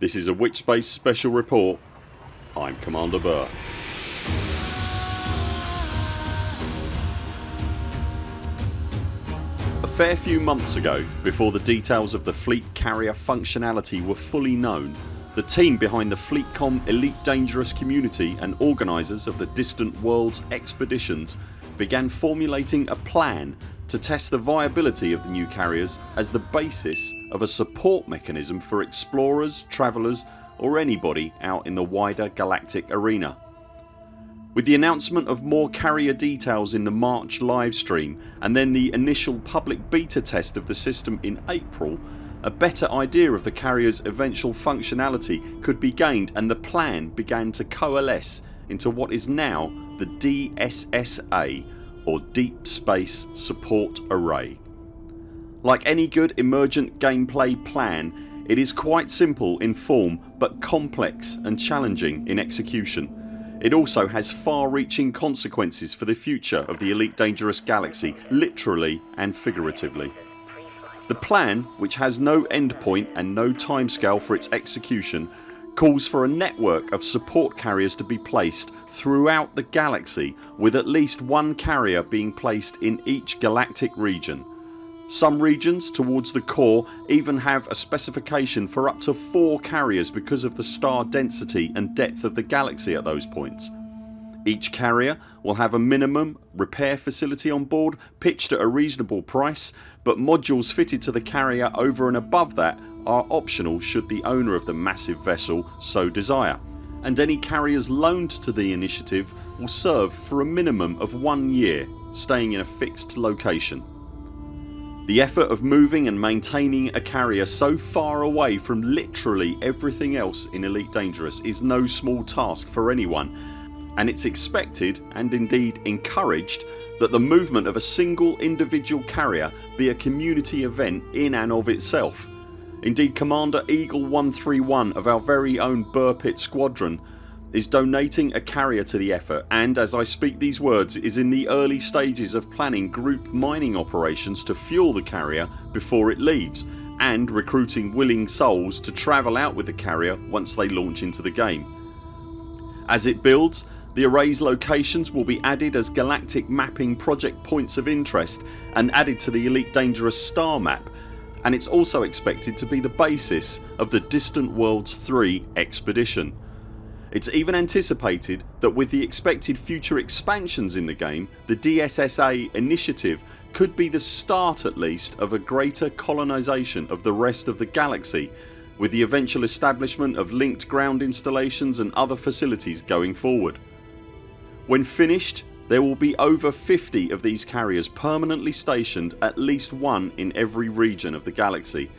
This is a Witchspace special report. I'm Commander Burr. A fair few months ago, before the details of the fleet carrier functionality were fully known, the team behind the Fleetcomm Elite Dangerous community and organisers of the Distant Worlds expeditions began formulating a plan to test the viability of the new carriers as the basis of a support mechanism for explorers, travellers or anybody out in the wider galactic arena. With the announcement of more carrier details in the March livestream and then the initial public beta test of the system in April a better idea of the carriers eventual functionality could be gained and the plan began to coalesce into what is now the DSSA or Deep Space Support Array. Like any good emergent gameplay plan it is quite simple in form but complex and challenging in execution. It also has far reaching consequences for the future of the Elite Dangerous Galaxy literally and figuratively. The plan, which has no endpoint and no timescale for its execution calls for a network of support carriers to be placed throughout the galaxy with at least one carrier being placed in each galactic region. Some regions towards the core even have a specification for up to 4 carriers because of the star density and depth of the galaxy at those points. Each carrier will have a minimum repair facility on board pitched at a reasonable price but modules fitted to the carrier over and above that are optional should the owner of the massive vessel so desire and any carriers loaned to the initiative will serve for a minimum of one year staying in a fixed location. The effort of moving and maintaining a carrier so far away from literally everything else in Elite Dangerous is no small task for anyone and it's expected and indeed encouraged that the movement of a single individual carrier be a community event in and of itself. Indeed Commander Eagle 131 of our very own Burr Pit Squadron is donating a carrier to the effort and as I speak these words is in the early stages of planning group mining operations to fuel the carrier before it leaves and recruiting willing souls to travel out with the carrier once they launch into the game. As it builds the arrays locations will be added as galactic mapping project points of interest and added to the Elite Dangerous star map and it's also expected to be the basis of the Distant Worlds 3 expedition. It's even anticipated that with the expected future expansions in the game the DSSA initiative could be the start at least of a greater colonisation of the rest of the galaxy with the eventual establishment of linked ground installations and other facilities going forward. When finished there will be over 50 of these carriers permanently stationed at least one in every region of the galaxy.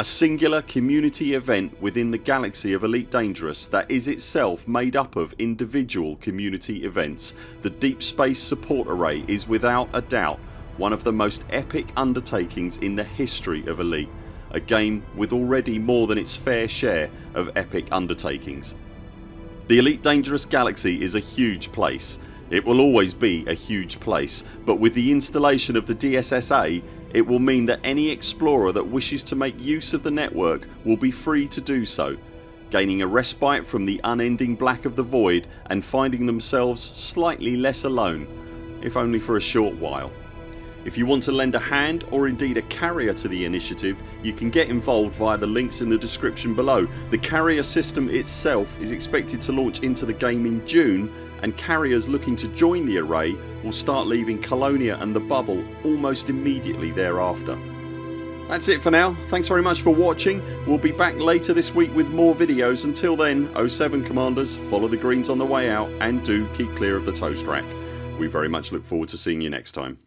A singular community event within the galaxy of Elite Dangerous that is itself made up of individual community events. The Deep Space Support Array is without a doubt one of the most epic undertakings in the history of Elite. A game with already more than its fair share of epic undertakings. The Elite Dangerous Galaxy is a huge place. It will always be a huge place but with the installation of the DSSA it will mean that any explorer that wishes to make use of the network will be free to do so gaining a respite from the unending black of the void and finding themselves slightly less alone if only for a short while. If you want to lend a hand or indeed a carrier to the initiative you can get involved via the links in the description below. The carrier system itself is expected to launch into the game in June and carriers looking to join the array will start leaving Colonia and the bubble almost immediately thereafter. That's it for now. Thanks very much for watching. We'll be back later this week with more videos. Until then 0 7 CMDRs follow the greens on the way out and do keep clear of the toast rack. We very much look forward to seeing you next time.